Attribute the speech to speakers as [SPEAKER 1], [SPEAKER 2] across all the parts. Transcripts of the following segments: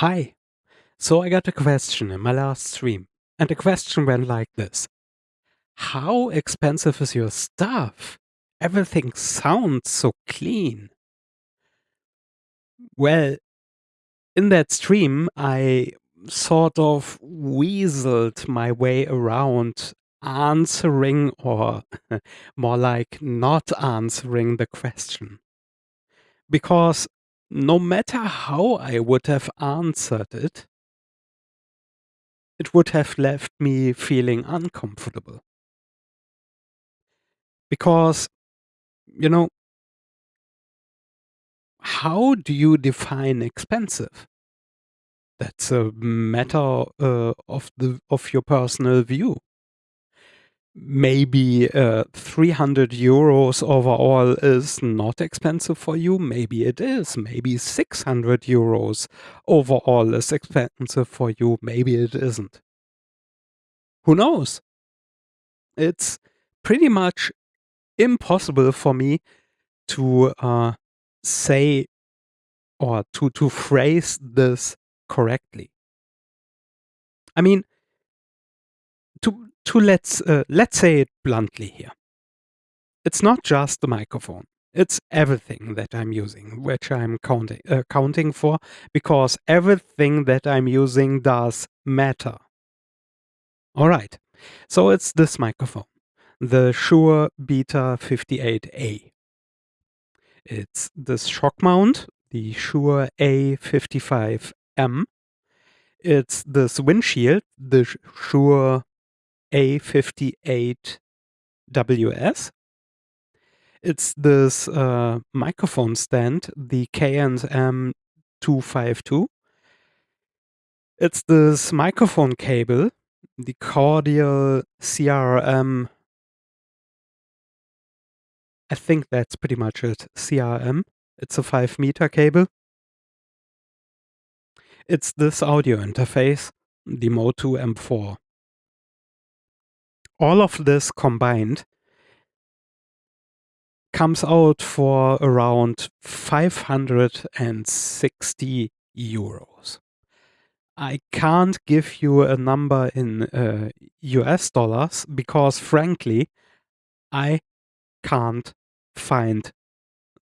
[SPEAKER 1] Hi. So I got a question in my last stream, and the question went like this. How expensive is your stuff? Everything sounds so clean. Well, in that stream, I sort of weaseled my way around answering or more like not answering the question. Because no matter how I would have answered it, it would have left me feeling uncomfortable. Because, you know how do you define expensive? That's a matter, uh, of the of your personal view. Maybe, uh, 300 euros overall is not expensive for you, maybe it is. Maybe 600 euros overall is expensive for you, maybe it isn't. Who knows? It's pretty much impossible for me to, uh, say or to to phrase this correctly. I mean to let's, uh, let's say it bluntly here. It's not just the microphone. It's everything that I'm using, which I'm counting uh, counting for, because everything that I'm using does matter. Alright, so it's this microphone, the Shure Beta 58A. It's this shock mount, the Shure A55M. It's this windshield, the Shure A58WS. It's this, uh, microphone stand, the K&M 252. It's this microphone cable, the Cordial CRM I think that's pretty much it, CRM. It's a 5 meter cable. It's this audio interface, the Motu M4. All of this combined comes out for around 560 euros. I can't give you a number in, uh, US dollars because frankly, I can't find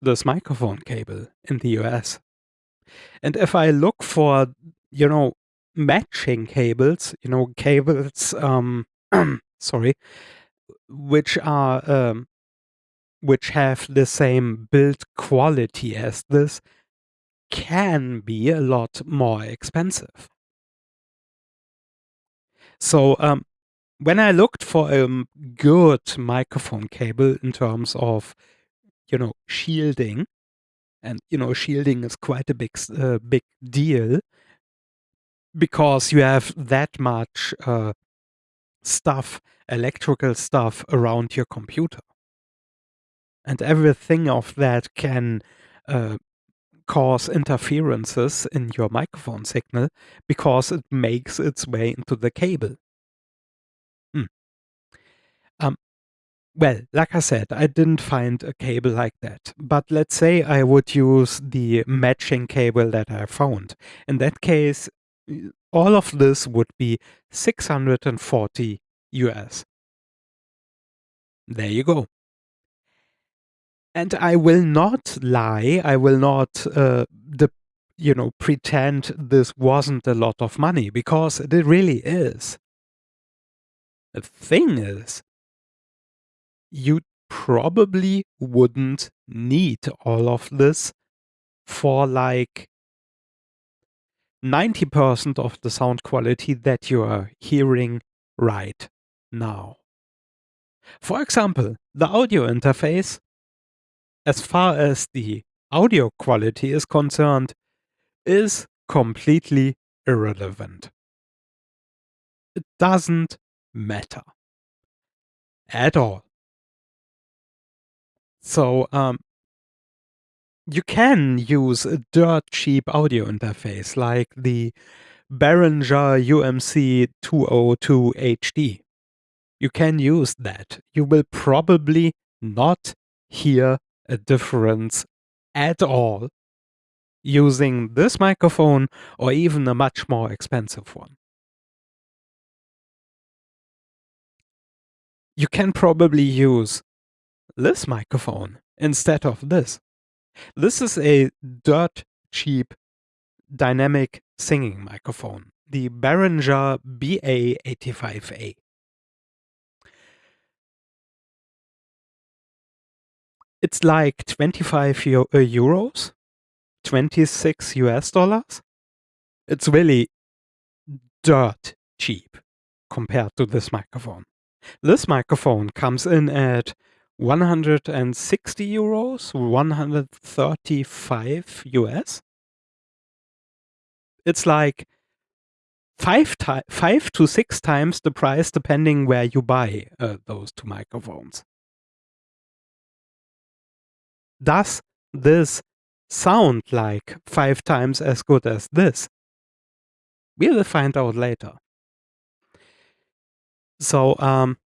[SPEAKER 1] this microphone cable in the US. And if I look for, you know, matching cables, you know, cables, um, sorry, which are, um, which have the same build quality as this, can be a lot more expensive. So, um, when I looked for a um, good microphone cable in terms of, you know, shielding, and, you know, shielding is quite a big uh, big deal because you have that much, uh, stuff, electrical stuff around your computer. And everything of that can, uh, cause interferences in your microphone signal because it makes its way into the cable. Hmm. Um, well, like I said, I didn't find a cable like that, but let's say I would use the matching cable that I found. In that case, all of this would be 640 US. There you go. And I will not lie, I will not, uh, the you know, pretend this wasn't a lot of money because it really is. The thing is you probably wouldn't need all of this for, like 90% of the sound quality that you are hearing right now. For example, the audio interface, as far as the audio quality is concerned, is completely irrelevant. It doesn't matter. At all. So, um you can use a dirt cheap audio interface like the Behringer UMC 202 HD. You can use that. You will probably not hear a difference at all using this microphone or even a much more expensive one. You can probably use this microphone instead of this. This is a dirt cheap dynamic singing microphone, the Behringer BA85A. It's like 25 uh, euros, 26 US dollars. It's really dirt cheap compared to this microphone. This microphone comes in at 160 euros, 135 US. It's like five, five to six times the price depending where you buy uh, those two microphones. Does this sound like five times as good as this? We will find out later. So, um,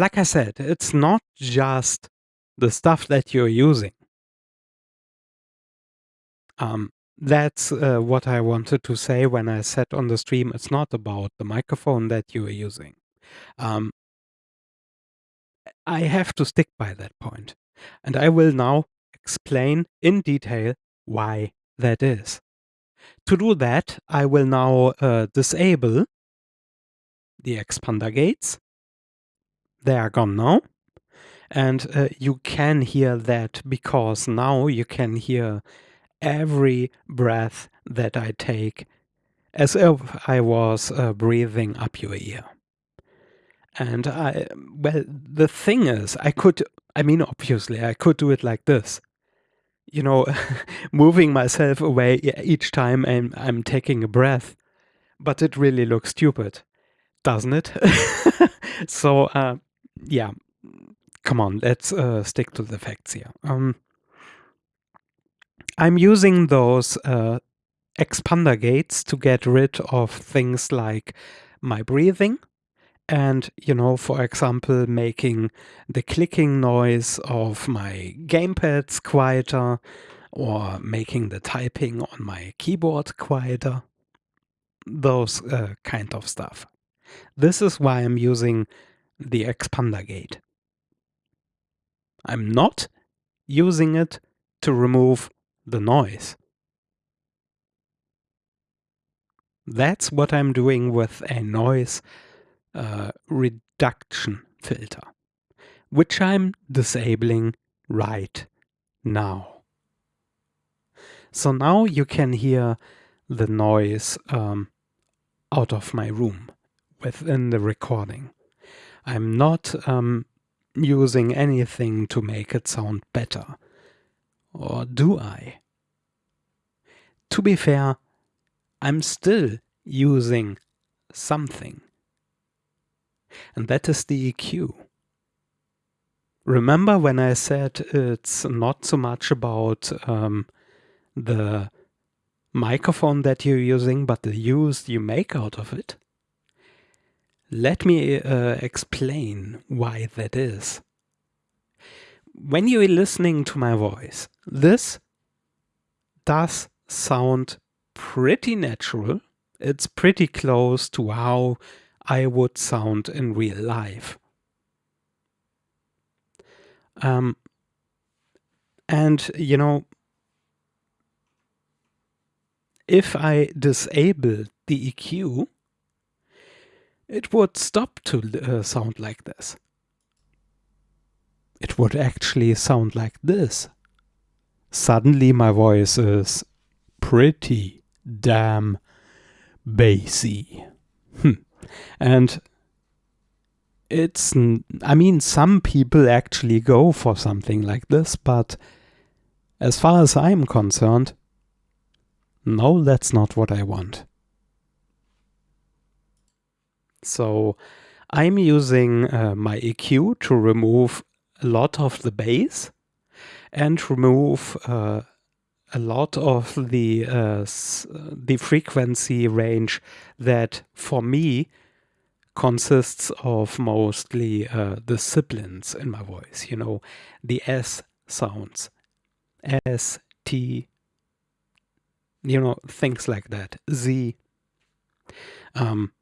[SPEAKER 1] like I said, it's not just the stuff that you're using. Um, that's uh, what I wanted to say when I said on the stream, it's not about the microphone that you are using. Um, I have to stick by that point. And I will now explain in detail why that is. To do that, I will now uh, disable the expander gates. They are gone now. And uh, you can hear that because now you can hear every breath that I take as if I was uh, breathing up your ear. And I, well, the thing is, I could, I mean, obviously, I could do it like this. You know, moving myself away each time I'm, I'm taking a breath. But it really looks stupid, doesn't it? so, uh, yeah, come on, let's uh, stick to the facts here. Um, I'm using those uh, expander gates to get rid of things like my breathing and you know for example making the clicking noise of my gamepads quieter or making the typing on my keyboard quieter. Those uh, kind of stuff. This is why i'm using the expander gate i'm not using it to remove the noise that's what i'm doing with a noise uh, reduction filter, which I'm disabling right now. So now you can hear the noise um, out of my room within the recording. I'm not um, using anything to make it sound better. Or do I? To be fair, I'm still using something and that is the EQ. Remember when I said it's not so much about um, the microphone that you're using, but the use you make out of it? Let me uh, explain why that is. When you're listening to my voice, this does sound pretty natural. It's pretty close to how I would sound in real life. Um, and, you know, if I disable the EQ, it would stop to uh, sound like this. It would actually sound like this. Suddenly my voice is pretty damn bassy. Hm. And it's, I mean, some people actually go for something like this, but as far as I'm concerned, no, that's not what I want. So I'm using uh, my EQ to remove a lot of the bass and remove uh, a lot of the uh, the frequency range that for me consists of mostly uh, the sibilants in my voice, you know, the S sounds. S, T, you know, things like that, Z. Um,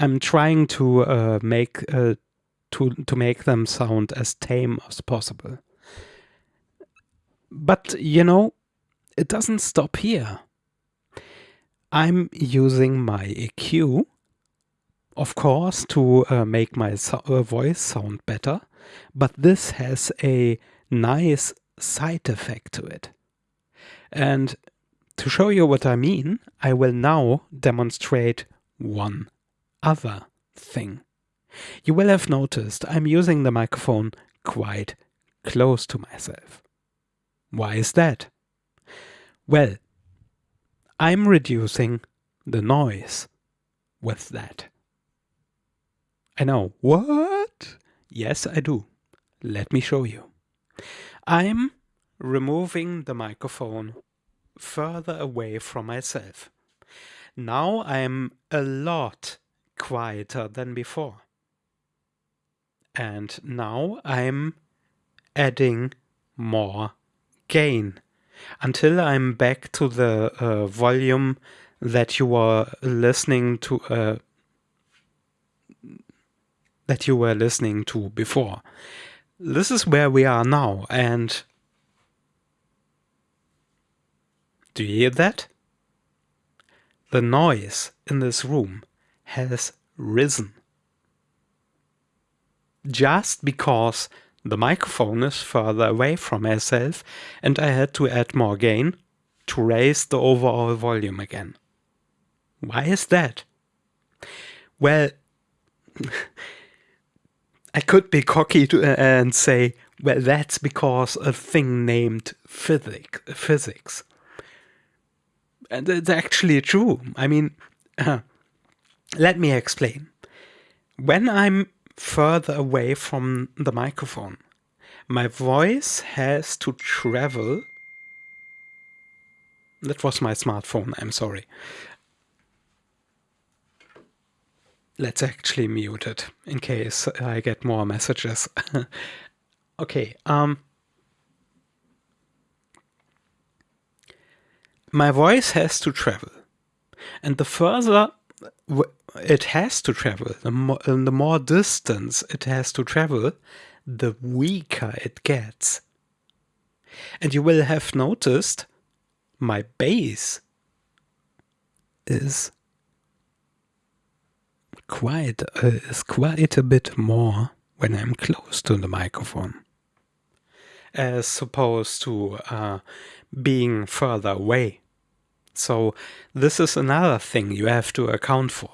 [SPEAKER 1] I'm trying to uh, make uh, to to make them sound as tame as possible. But you know, it doesn't stop here. I'm using my EQ, of course, to uh, make my so uh, voice sound better, but this has a nice side effect to it. And to show you what I mean, I will now demonstrate one other thing. You will have noticed I'm using the microphone quite close to myself. Why is that? Well, I'm reducing the noise with that. I know, what? Yes, I do. Let me show you. I'm removing the microphone further away from myself. Now I'm a lot quieter than before. And now I'm adding more gain until I'm back to the uh, volume that you were listening to uh, that you were listening to before. This is where we are now and do you hear that? The noise in this room has risen. Just because the microphone is further away from myself and I had to add more gain to raise the overall volume again. Why is that? Well, I could be cocky uh, and say, well, that's because a thing named physics. physics. And it's actually true. I mean, uh, let me explain. When I'm further away from the microphone. My voice has to travel. That was my smartphone, I'm sorry. Let's actually mute it in case I get more messages. okay, um, my voice has to travel. And the further it has to travel. The more, the more distance it has to travel, the weaker it gets. And you will have noticed my bass is quite uh, is quite a bit more when I'm close to the microphone, as opposed to uh, being further away. So this is another thing you have to account for.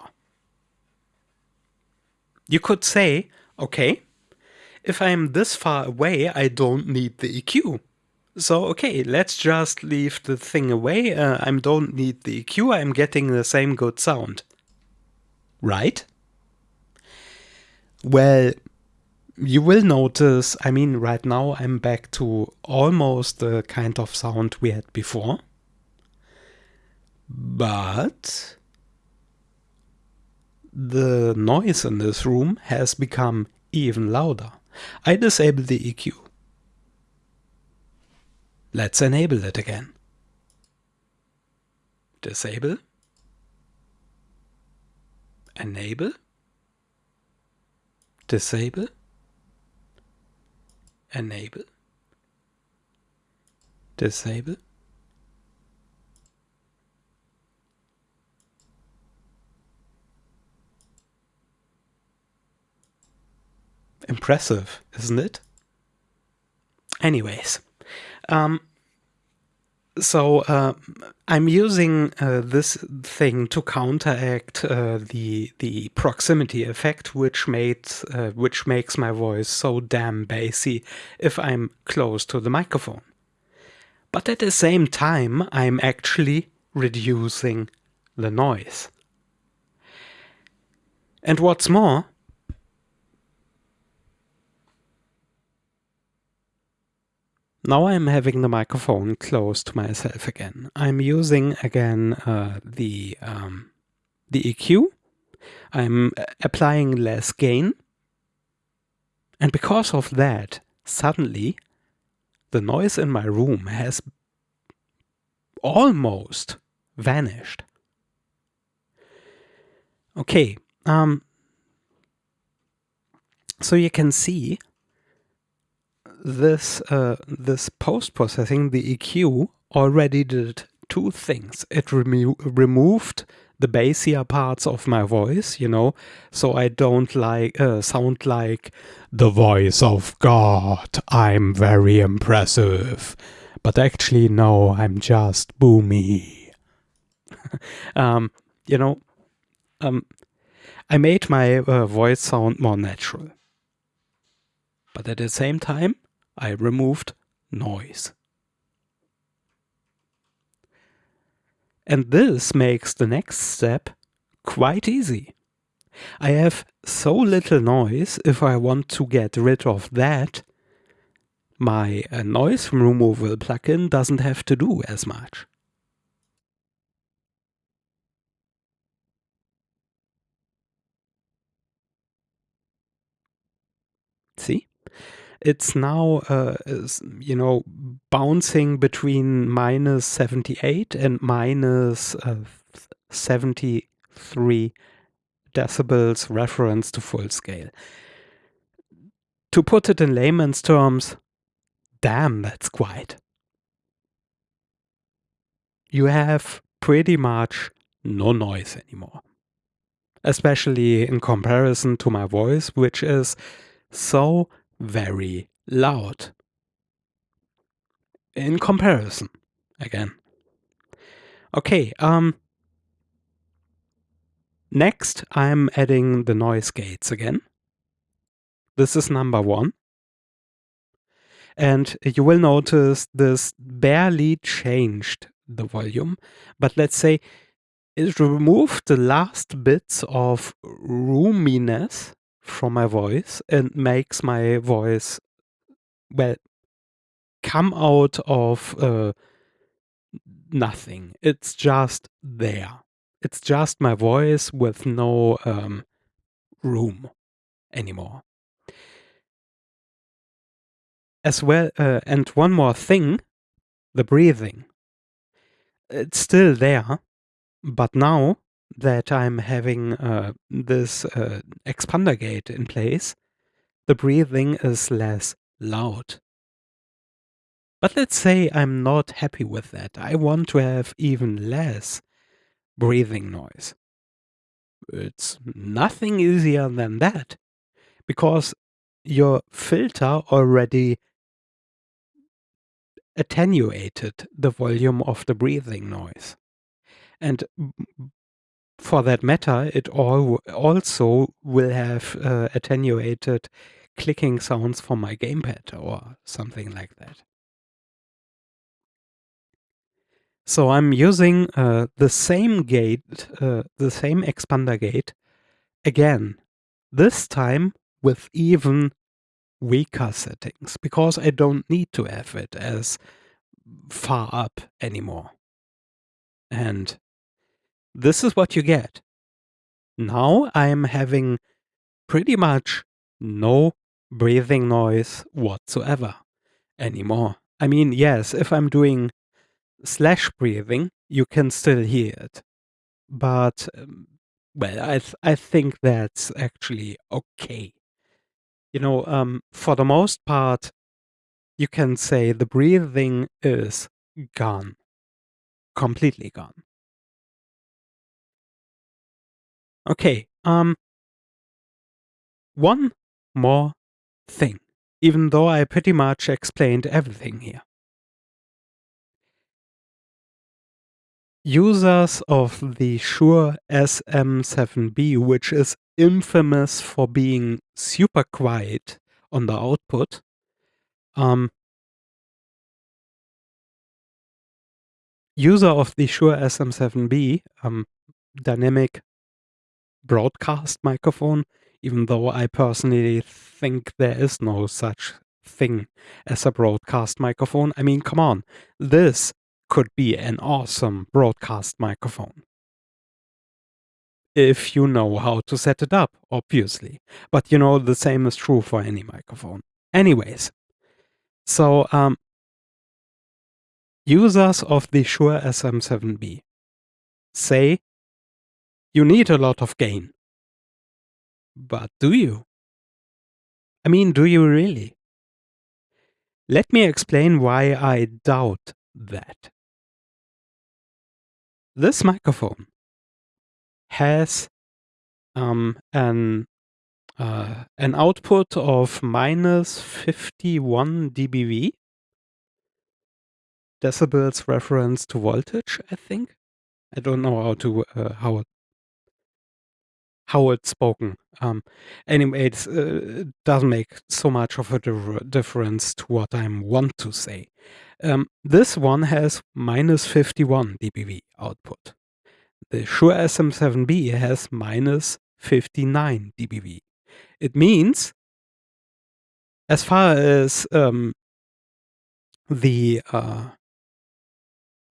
[SPEAKER 1] You could say, okay, if I'm this far away, I don't need the EQ. So, okay, let's just leave the thing away. Uh, I don't need the EQ. I'm getting the same good sound. Right? Well, you will notice, I mean, right now I'm back to almost the kind of sound we had before. But the noise in this room has become even louder. I disable the EQ. Let's enable it again. Disable. Enable. Disable. Enable. Disable. Impressive, isn't it? Anyways, um, so uh, I'm using uh, this thing to counteract uh, the the proximity effect, which made uh, which makes my voice so damn bassy if I'm close to the microphone. But at the same time, I'm actually reducing the noise. And what's more, Now I'm having the microphone close to myself again. I'm using again uh, the, um, the EQ. I'm applying less gain. And because of that, suddenly the noise in my room has almost vanished. Okay, um, so you can see this uh, this post processing, the EQ, already did two things. It remo removed the bassier parts of my voice, you know, so I don't like uh, sound like the voice of God. I'm very impressive, but actually, no, I'm just boomy. um, you know, um, I made my uh, voice sound more natural. But at the same time, I removed noise. And this makes the next step quite easy. I have so little noise, if I want to get rid of that, my uh, noise removal plugin doesn't have to do as much. See? It's now, uh, you know, bouncing between minus 78 and minus, uh, 73 decibels reference to full scale. To put it in layman's terms, damn, that's quiet. You have pretty much no noise anymore. Especially in comparison to my voice, which is so very loud. In comparison, again. Okay, um, next I'm adding the noise gates again. This is number one. And you will notice this barely changed the volume, but let's say it removed the last bits of roominess from my voice and makes my voice, well, come out of uh, nothing. It's just there. It's just my voice with no um, room anymore. As well, uh, and one more thing, the breathing. It's still there, but now that I'm having uh, this uh, expander gate in place, the breathing is less loud. But let's say I'm not happy with that. I want to have even less breathing noise. It's nothing easier than that because your filter already attenuated the volume of the breathing noise. And for that matter, it all also will have uh, attenuated clicking sounds from my gamepad or something like that. So I'm using uh, the same gate, uh, the same expander gate again, this time with even weaker settings because I don't need to have it as far up anymore. And this is what you get. Now I'm having pretty much no breathing noise whatsoever anymore. I mean, yes, if I'm doing slash breathing, you can still hear it. But, um, well, I, th I think that's actually okay. You know, um, for the most part, you can say the breathing is gone. Completely gone. Okay, um, one more thing, even though I pretty much explained everything here. Users of the Shure SM7B, which is infamous for being super quiet on the output, um, user of the Shure SM7B, um, dynamic broadcast microphone, even though I personally think there is no such thing as a broadcast microphone. I mean, come on, this could be an awesome broadcast microphone. If you know how to set it up, obviously. But you know, the same is true for any microphone. Anyways, so um, Users of the Shure SM7B say you need a lot of gain. But do you? I mean, do you really? Let me explain why I doubt that. This microphone has um, an uh, an output of minus 51 dBV decibels reference to voltage, I think. I don't know how to uh, how how it's spoken. Um, anyway, it uh, doesn't make so much of a difference to what I want to say. Um, this one has minus 51 dBV output. The Shure SM7B has minus 59 dBV. It means, as far as um, the uh,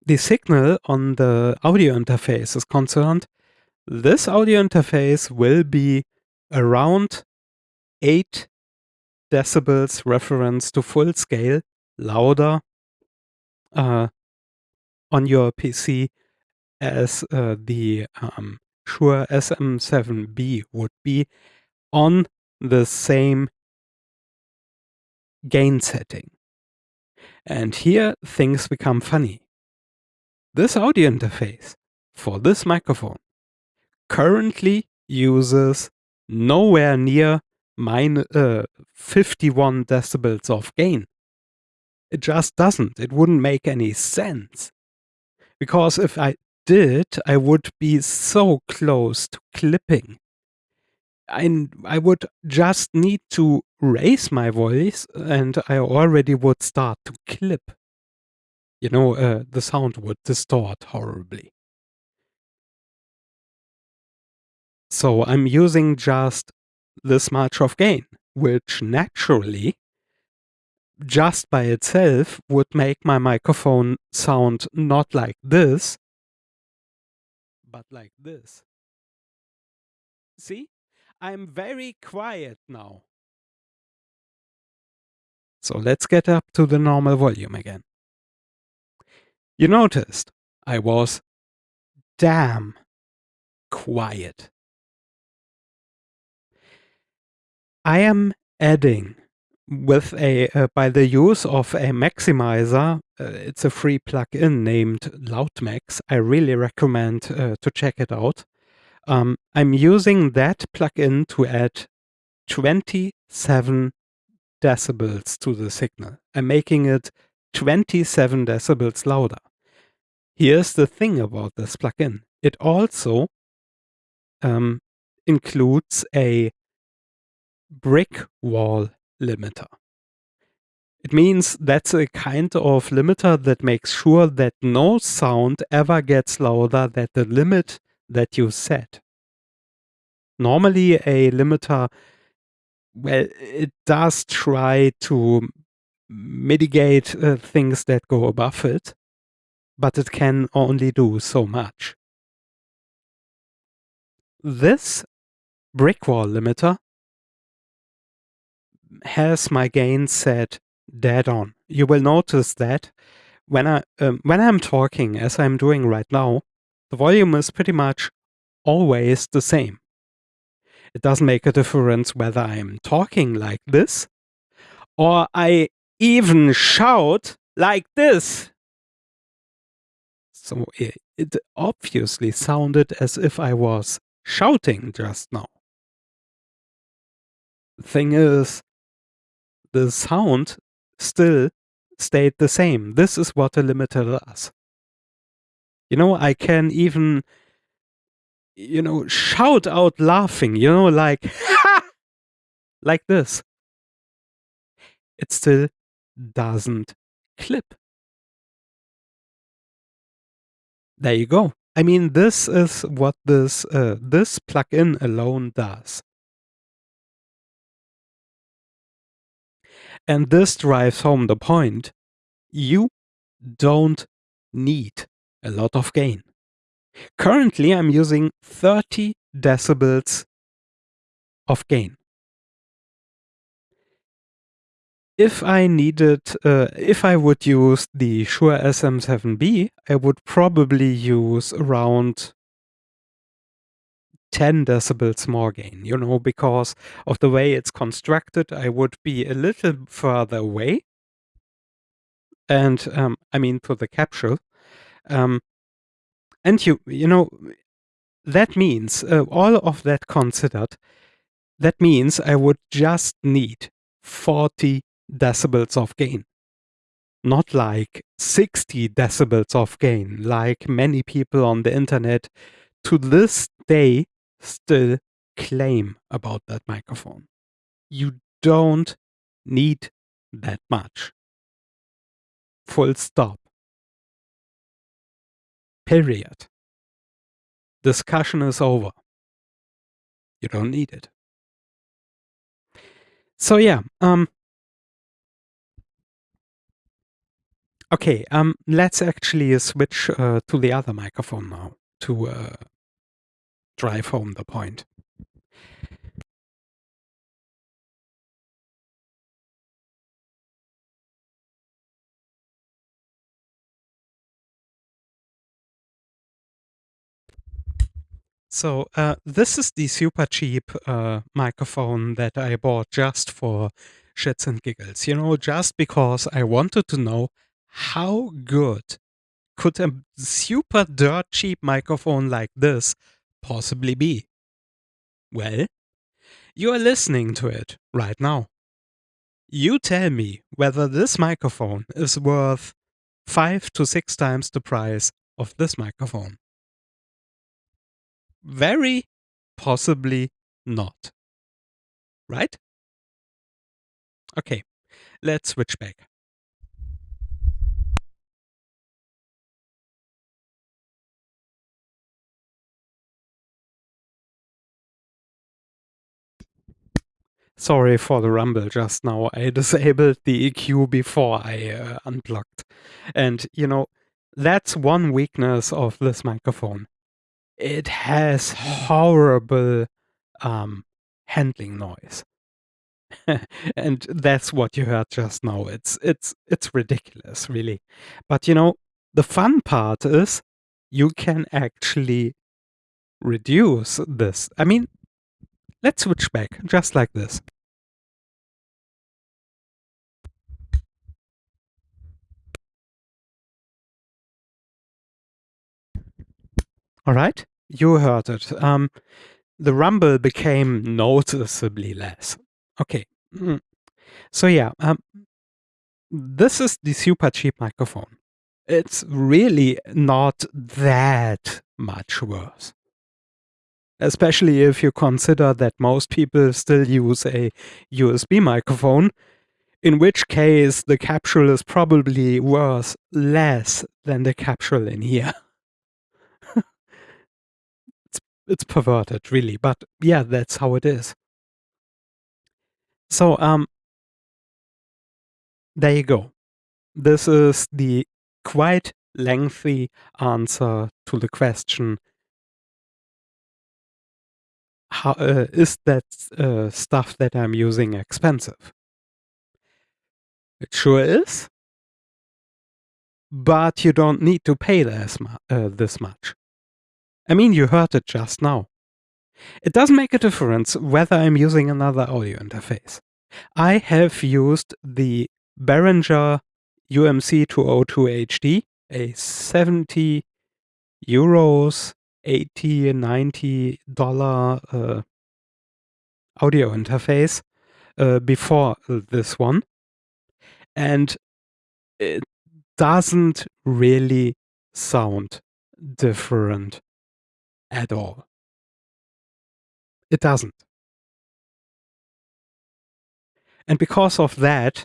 [SPEAKER 1] the signal on the audio interface is concerned, this audio interface will be around 8 decibels reference to full scale louder uh, on your PC as uh, the um, Shure SM7B would be on the same gain setting. And here things become funny. This audio interface for this microphone currently uses nowhere near mine, uh, 51 decibels of gain. It just doesn't. It wouldn't make any sense. Because if I did, I would be so close to clipping. I, I would just need to raise my voice and I already would start to clip you know, uh, the sound would distort horribly. So I'm using just this much of gain, which naturally, just by itself, would make my microphone sound not like this, but like this. See? I'm very quiet now. So let's get up to the normal volume again. You noticed I was damn quiet. I am adding with a uh, by the use of a maximizer. Uh, it's a free plugin named Loudmax. I really recommend uh, to check it out. Um, I'm using that plugin to add 27 decibels to the signal. I'm making it 27 decibels louder. Here's the thing about this plugin. It also um, includes a brick wall limiter. It means that's a kind of limiter that makes sure that no sound ever gets louder than the limit that you set. Normally a limiter, well, it does try to mitigate uh, things that go above it, but it can only do so much. This brick wall limiter has my gain set dead on. You will notice that when I um, when I'm talking, as I'm doing right now, the volume is pretty much always the same. It doesn't make a difference whether I'm talking like this or I even shout like this. So it, it obviously sounded as if I was shouting just now. Thing is, the sound still stayed the same. This is what a limiter does. You know, I can even, you know, shout out laughing, you know, like, like this. It still doesn't clip. There you go. I mean, this is what this uh, this plugin alone does. And this drives home the point. You don't need a lot of gain. Currently, I'm using 30 decibels of gain. if I needed, uh, if I would use the Shure SM7B, I would probably use around 10 decibels more gain, you know, because of the way it's constructed, I would be a little further away. And, um, I mean, to the capsule. Um, and you, you know, that means, uh, all of that considered, that means I would just need 40 decibels of gain. Not like 60 decibels of gain, like many people on the internet to this day still claim about that microphone. You don't need that much. Full stop. Period. Discussion is over. You don't need it. So yeah, um Okay, um, let's actually switch uh, to the other microphone now to uh, drive home the point. So uh, this is the super cheap uh, microphone that I bought just for shits and giggles. You know, just because I wanted to know how good could a super dirt cheap microphone like this possibly be? Well, you are listening to it right now. You tell me whether this microphone is worth five to six times the price of this microphone. Very possibly not. Right? Okay, let's switch back. Sorry for the rumble just now. I disabled the EQ before I uh, unplugged. And, you know, that's one weakness of this microphone. It has horrible um, handling noise. and that's what you heard just now. It's it's it's ridiculous, really. But you know, the fun part is you can actually reduce this. I mean, let's switch back just like this. All right, you heard it. Um, the rumble became noticeably less. Okay. Mm. So yeah, um, this is the super cheap microphone. It's really not that much worse. Especially if you consider that most people still use a USB microphone, in which case the capsule is probably worth less than the capsule in here. it's, it's perverted, really, but yeah, that's how it is. So, um, there you go. This is the quite lengthy answer to the question how uh, is that uh, stuff that I'm using expensive? It sure is. But you don't need to pay this, mu uh, this much. I mean, you heard it just now. It doesn't make a difference whether I'm using another audio interface. I have used the Behringer UMC 202 HD, a 70 euros, 80, 90 dollar uh, audio interface uh, before this one. And it doesn't really sound different at all. It doesn't. And because of that,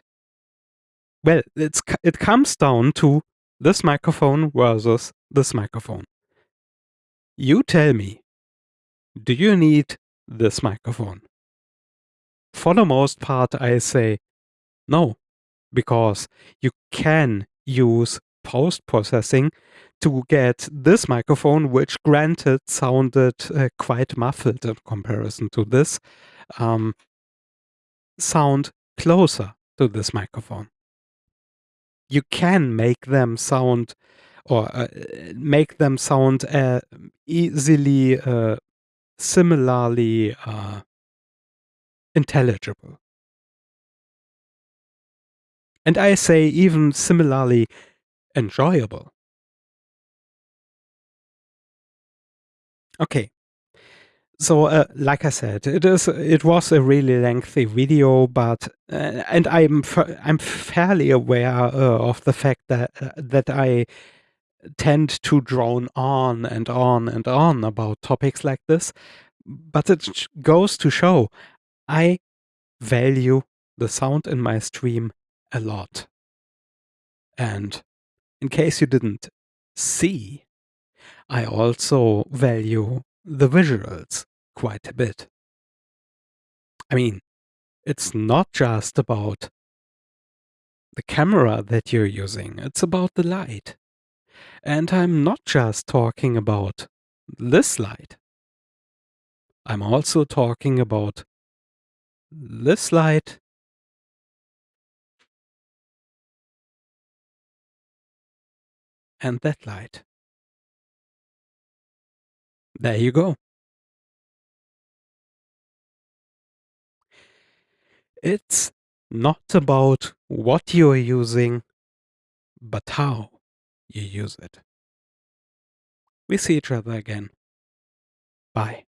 [SPEAKER 1] well, it's it comes down to this microphone versus this microphone. You tell me, do you need this microphone? For the most part, I say no, because you can use post-processing to get this microphone, which granted sounded uh, quite muffled in comparison to this, um, sound closer to this microphone. You can make them sound or uh, make them sound uh, easily, uh, similarly uh, intelligible. And I say even similarly enjoyable. Okay. So, uh, like I said, it is it was a really lengthy video, but uh, and I'm I'm fairly aware uh, of the fact that uh, that I tend to drone on and on and on about topics like this, but it goes to show I value the sound in my stream a lot. And in case you didn't see, I also value the visuals quite a bit. I mean, it's not just about the camera that you're using, it's about the light. And I'm not just talking about this light. I'm also talking about this light and that light. There you go. It's not about what you're using, but how you use it. We see each other again. Bye.